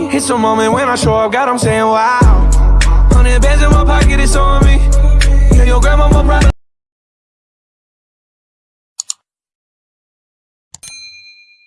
me. It's a moment when I show up, God, I'm saying wow. Hundred bands in my pocket, it's on me. Yeah, your grandma more proud